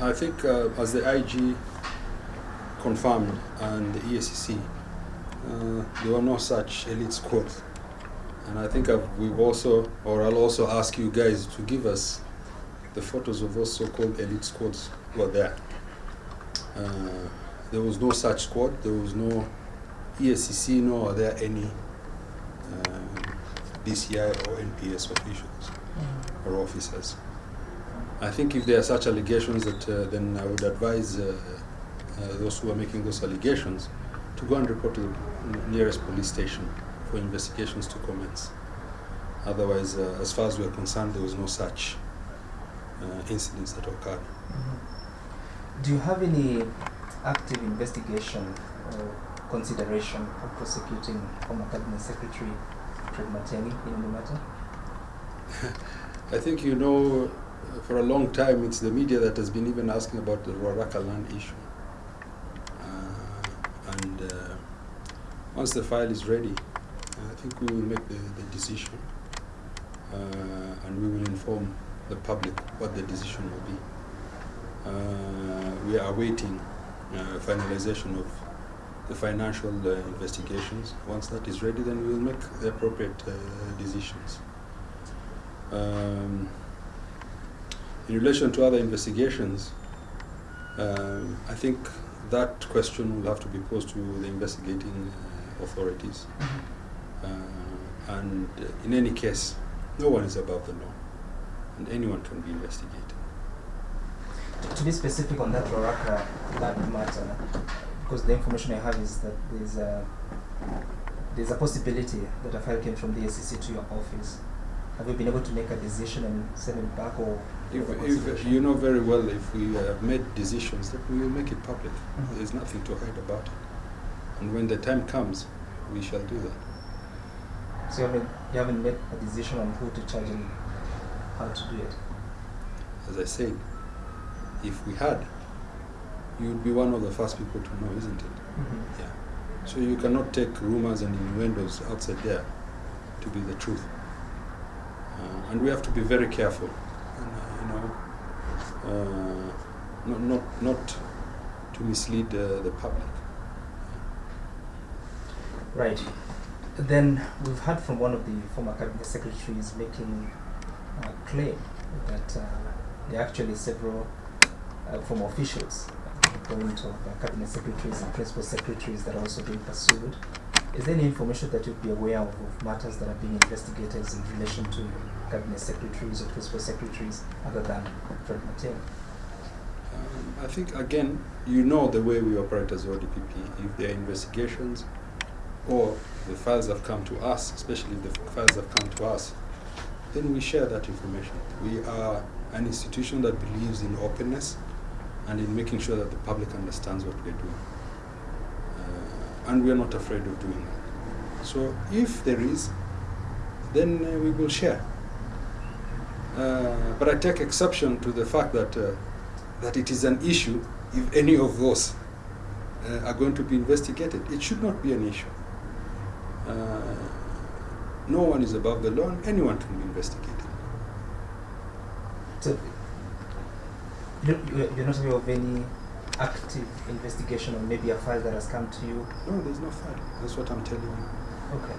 I think uh, as the IG confirmed and the EACC, uh, there were no such elite squads. And I think I've, we've also, or I'll also ask you guys to give us the photos of those so-called elite squads who are there. Uh, there was no such squad. There was no ESCC, nor are there any um, DCI or NPS officials or officers. I think if there are such allegations, that uh, then I would advise uh, uh, those who are making those allegations to go and report to the nearest police station for investigations to commence. Otherwise, uh, as far as we are concerned, there was no such uh, incidents that occurred. Do you have any active investigation or consideration of prosecuting former Cabinet Secretary Fred Matiang'i in the matter? I think you know, for a long time, it's the media that has been even asking about the Ruaraka land issue. Uh, and uh, once the file is ready, I think we will make the, the decision uh, and we will inform the public what the decision will be. Uh, we are awaiting uh, finalization of the financial uh, investigations. Once that is ready, then we will make the appropriate decisions. Um, in relation to other investigations, um, I think that question will have to be posed to the investigating uh, authorities. Uh, and in any case, no one is above the law, and anyone can be investigated. To- be specific on that Ruaraka land matter, because the information I have is that there's a, there's a possibility that a file came from the SEC to your office. Have you been able to make a decision and send it back or? If, if you know very well, if we have made decisions, that we will make it public. Mhm. There's nothing to hide about it. And when the time comes, we shall do that. So you haven't, you haven't made a decision on who to charge and how to do it? As I said, if we had, you would be one of the first people to know, isn't it? Mm-hmm. Yeah. So you cannot take rumors and innuendos outside there to be the truth. Uh, and we have to be very careful, and, uh, you know, uh, not, not, not to mislead uh, the public. Right. Then we've heard from one of the former cabinet secretaries making a claim that uh, there are actually several uh, former officials, uh, going to uh, cabinet secretaries and principal secretaries that are also being pursued. Is there any information that you'd be aware of, of matters that are being investigated in relation to cabinet secretaries or principal secretaries other than Fred Matiang'i? Um, I think, again, you know the way we operate as ODPP. If there are investigations or the files have come to us, especially if the files have come to us, then we share that information. We are an institution that believes in openness and in making sure that the public understands what we're doing. And we are not afraid of doing that. So if there is, then uh, we will share. Uh, but I take exception to the fact that uh, that it is an issue if any of those uh, are going to be investigated. It should not be an issue. Uh, no one is above the law and anyone can be investigated. So, you- you're not aware of any active investigation or maybe a file that has come to you? No, there's no file. That's what I'm telling you. Okay.